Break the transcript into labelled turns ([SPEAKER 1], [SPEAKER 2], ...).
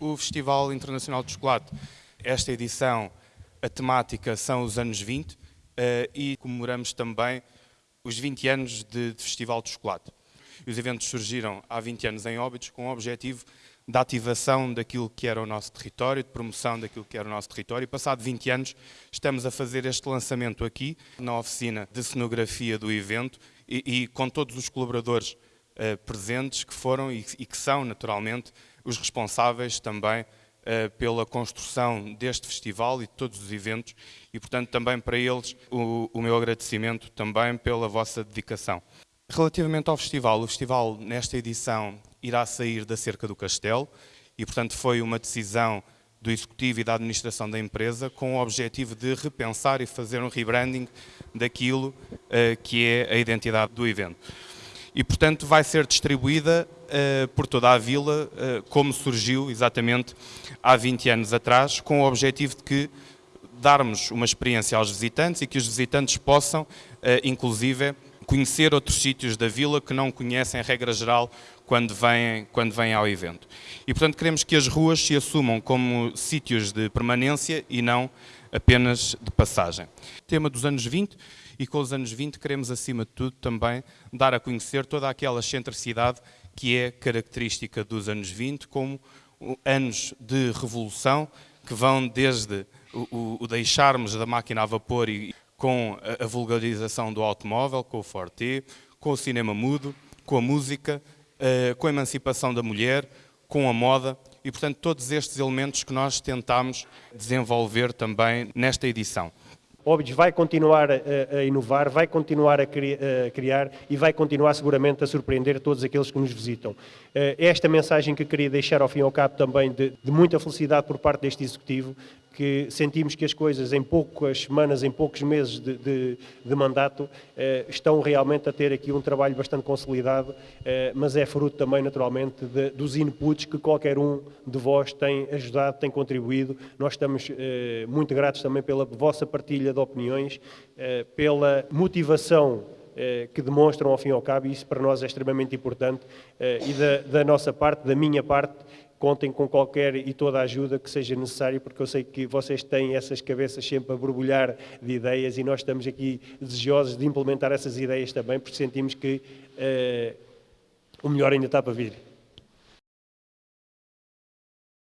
[SPEAKER 1] o Festival Internacional de Chocolate. Esta edição, a temática são os anos 20 uh, eh, e comemoramos também os 20 anos de, de Festival de Chocolate. Os eventos surgiram há 20 anos em Óbidos com o objetivo da ativação daquilo que era o nosso território, de promoção daquilo que era o nosso território. E passado 20 anos estamos a fazer este lançamento aqui, na oficina de cenografia do evento e, e com todos os colaboradores uh, presentes que foram e, e, que são, naturalmente, os responsáveis também uh, pela construção deste festival e de todos os eventos e, portanto, também para eles o, o meu agradecimento também pela vossa dedicação. Relativamente ao festival, o festival nesta edição irá sair da cerca do castelo e, portanto, foi uma decisão do executivo e da administração da empresa com o objetivo de repensar e fazer um rebranding daquilo uh, que é a identidade do evento. E, portanto, vai ser distribuída uh, por toda a vila, uh, como surgiu exatamente há 20 anos atrás, com o objetivo de que darmos uma experiência aos visitantes e que os visitantes possam, inclusive, conhecer outros sítios da vila que não conhecem, regra geral, quando vêm, quando vêm ao evento. E, portanto, queremos que as ruas se assumam como sítios de permanência e não apenas de passagem. Tema dos anos 20, e com os anos 20 queremos, acima de tudo, também dar a conhecer toda aquela excentricidade que é característica dos anos 20, como anos de revolução que vão desde o, o deixarmos da máquina a vapor e com a vulgarização do automóvel, com o Forte, com o cinema mudo, com a música, com a emancipação da mulher, com a moda e, portanto, todos estes elementos que nós tentamos desenvolver também nesta edição.
[SPEAKER 2] Óbidos vai continuar a, inovar, vai continuar a, cri, a, criar e vai continuar seguramente a surpreender todos aqueles que nos visitam. É esta mensagem que queria deixar ao fim e ao cabo também de, de muita felicidade por parte deste Executivo, que sentimos que as coisas em poucas semanas, em poucos meses de, de, de mandato, eh, estão realmente a ter aqui um trabalho bastante consolidado, eh, mas é fruto também, naturalmente, de, dos inputs que qualquer um de vós tem ajudado, tem contribuído. Nós estamos eh, muito gratos também pela vossa partilha de opiniões, eh, pela motivação eh, que demonstram ao fim e ao cabo, e isso para nós é extremamente importante, eh, e da, da nossa parte, da minha parte, contem com qualquer e toda a ajuda que seja necessária, porque eu sei que vocês têm essas cabeças sempre a borbulhar de ideias e nós estamos aqui desejosos de implementar essas ideias também, porque sentimos que uh, o melhor ainda está para vir.